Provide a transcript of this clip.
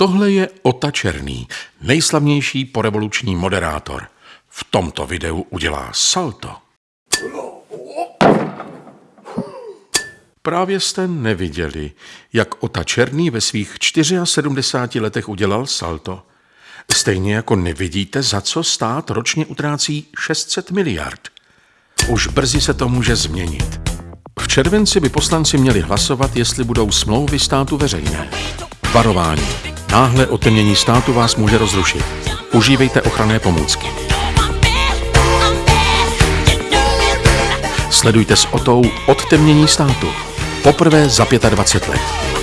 Tohle je Ota Černý, nejslavnější porevoluční moderátor. V tomto videu udělá salto. Právě jste neviděli, jak Ota Černý ve svých 74 letech udělal salto. Stejně jako nevidíte, za co stát ročně utrácí 600 miliard. Už brzy se to může změnit. V červenci by poslanci měli hlasovat, jestli budou smlouvy státu veřejné. Varování. Náhle otemnění státu vás může rozrušit. Užívejte ochranné pomůcky. Sledujte s Otou odtemnění státu. Poprvé za 25 let.